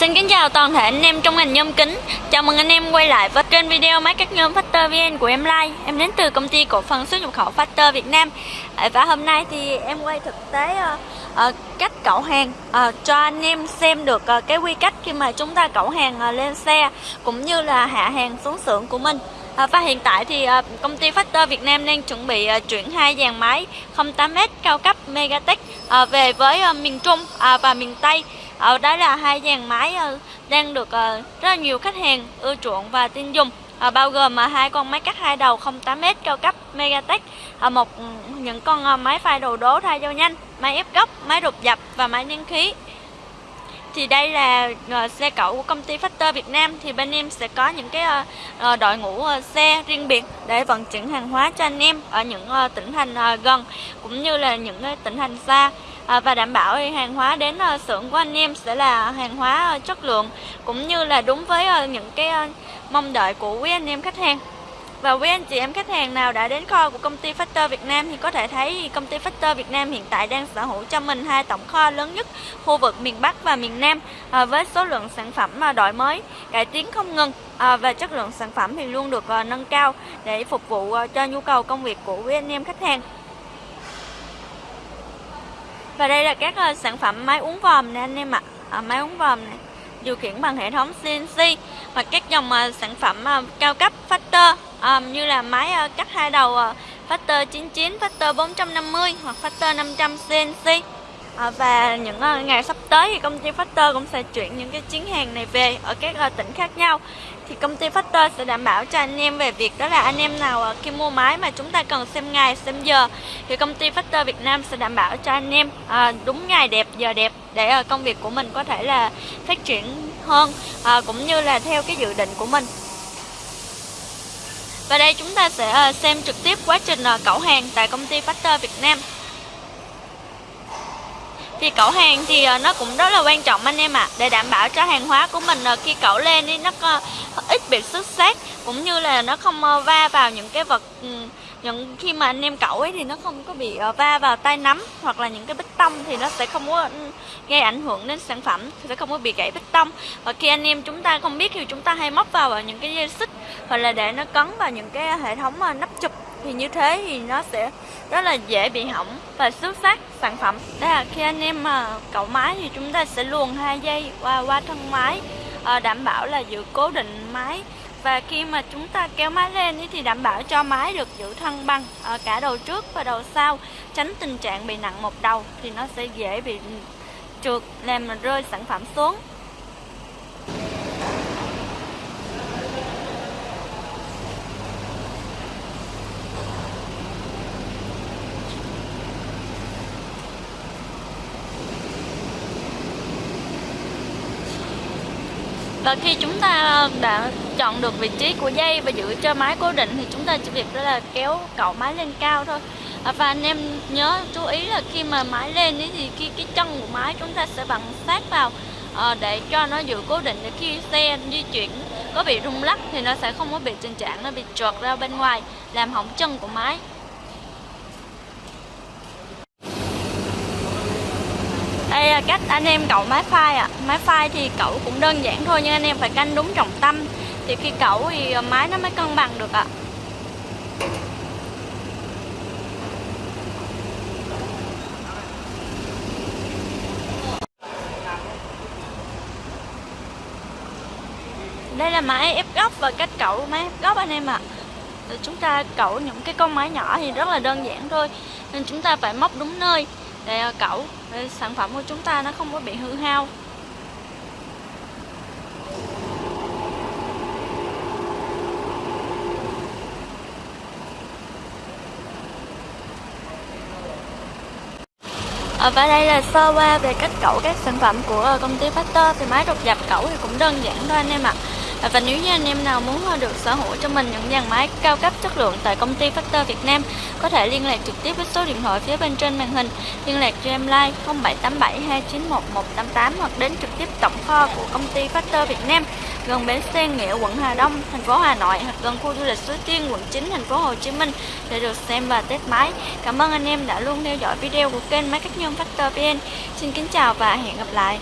Xin kính chào toàn thể anh em trong ngành nhôm kính. Chào mừng anh em quay lại với kênh video máy cắt nhôm Factor VN của em Lai. Em đến từ công ty cổ phần xuất nhập khẩu Factor Việt Nam. À, và hôm nay thì em quay thực tế uh, uh, cách cẩu hàng uh, cho anh em xem được uh, cái quy cách khi mà chúng ta cẩu hàng uh, lên xe Cũng như là hạ hàng xuống xưởng của mình. À, và hiện tại thì à, công ty Factor Việt Nam đang chuẩn bị à, chuyển hai dàn máy 08M cao cấp Megatech về với miền Trung và miền Tây. Đó là hai dàn máy đang được rất là nhiều khách hàng ưa chuộng và tin dùng. À, bao gồm mà hai con máy cắt hai đầu 08M cao cấp Megatech, à, một ừ, những con à, máy phai đầu đố thay dao nhanh, máy ép góc, máy đục dập và máy nén khí thì đây là uh, xe cẩu của công ty Factor Việt Nam. Thì bên em sẽ có những cái uh, đội ngũ uh, xe riêng biệt để vận chuyển hàng hóa cho anh em ở những uh, tỉnh thành uh, gần cũng như là những uh, tỉnh thành xa. Uh, và đảm bảo hàng hóa đến uh, xưởng của anh em sẽ là hàng hóa uh, chất lượng cũng như là đúng với uh, những cái uh, mong đợi của quý anh em khách hàng và quý anh chị em khách hàng nào đã đến kho của công ty Factor Việt Nam thì có thể thấy công ty Factor Việt Nam hiện tại đang sở hữu cho mình hai tổng kho lớn nhất khu vực miền Bắc và miền Nam à, với số lượng sản phẩm mà đổi mới, cải tiến không ngừng à, và chất lượng sản phẩm thì luôn được à, nâng cao để phục vụ à, cho nhu cầu công việc của quý anh em khách hàng. Và đây là các à, sản phẩm máy uống vòm nè anh em ạ. À, máy uống vòm này điều khiển bằng hệ thống CNC và các dòng uh, sản phẩm uh, cao cấp Factor um, như là máy uh, cắt hai đầu uh, Factor 99, Factor 450 hoặc Factor 500 CNC À, và những uh, ngày sắp tới thì công ty Factor cũng sẽ chuyển những cái chuyến hàng này về ở các uh, tỉnh khác nhau. Thì công ty Factor sẽ đảm bảo cho anh em về việc đó là anh em nào uh, khi mua máy mà chúng ta cần xem ngày xem giờ thì công ty Factor Việt Nam sẽ đảm bảo cho anh em uh, đúng ngày đẹp giờ đẹp để uh, công việc của mình có thể là phát triển hơn uh, cũng như là theo cái dự định của mình và đây chúng ta sẽ ờ, xem trực tiếp quá trình ờ, cẩu hàng tại công ty Factor Việt Nam. Thì cẩu hàng thì ờ, nó cũng rất là quan trọng anh em ạ. À, để đảm bảo cho hàng hóa của mình khi cẩu lên thì nó ít bị xước sát cũng như là nó không va vào những cái vật những khi mà anh em cẩu ấy thì nó không có bị ờ, va vào tay nắm hoặc là những cái bích tông thì nó sẽ không có ừ, gây ảnh hưởng đến sản phẩm sẽ không có bị gãy bích tông. Và khi anh em chúng ta không biết thì chúng ta hay móc vào những cái dây xích hoặc là để nó cấn vào những cái hệ thống ờ, nắp chụp. Thì như thế thì nó sẽ rất là dễ bị hỏng và xước phát sản phẩm. Đây là khi anh em ờ, mà cậu máy thì chúng ta sẽ luồn hai dây qua qua thân máy đảm bảo là giữ cố định máy và khi mà chúng ta kéo máy lên thì đảm bảo cho máy được giữ thân bằng ở cả đầu trước và đầu sau, tránh tình trạng bị nặng một đầu thì nó sẽ dễ bị trượt, làm rơi sản phẩm xuống. Và khi chúng ta đã chọn được vị trí của dây và giữ cho máy cố định thì chúng ta chỉ việc đó là kéo cậu máy lên cao thôi. À, và anh em nhớ chú ý là khi mà máy lên thì khi cái chân của máy chúng ta sẽ bằng sát vào à, để cho nó giữ cố định. Để khi xe di chuyển có bị rung lắc thì nó sẽ không có bị tình trạng nó bị trượt ra bên ngoài làm hỏng chân của máy. Đây là cách anh em cậu máy phai ạ à. máy phai thì cậu cũng đơn giản thôi, nhưng anh em phải canh đúng trọng tâm thì khi cậu thì à, máy nó mới cân bằng được ạ à. đây là máy ép góc và cách cậu máy ép góc anh em ạ à. chúng ta cậu những cái con máy nhỏ thì rất là đơn giản thôi nên chúng ta phải móc đúng nơi để cẩu để sản phẩm của chúng ta nó không có bị hư hao À, và đây là sơ qua về cách cẩu các sản phẩm của à, công ty Factor thì máy đột dập cẩu thì cũng đơn giản thôi anh em ạ à. À, và nếu như anh em nào muốn ờ, được sở hữu cho mình những dàn máy cao cấp chất lượng tại công ty Factor Việt Nam, có thể liên lạc trực tiếp với số điện thoại phía bên trên màn hình. Liên lạc cho em like 0787 291 188 hoặc đến trực tiếp tổng kho của công ty Factor Việt Nam, gần bến xe Nghĩa quận Hà Đông, thành phố Hà Nội hoặc gần khu du lịch Suối Tiên, quận 9 thành phố Hồ Chí Minh để được xem và test máy. Cảm ơn anh em đã luôn theo dõi video của kênh máy cắt nhôm Factor VN xin kính chào và hẹn gặp lại.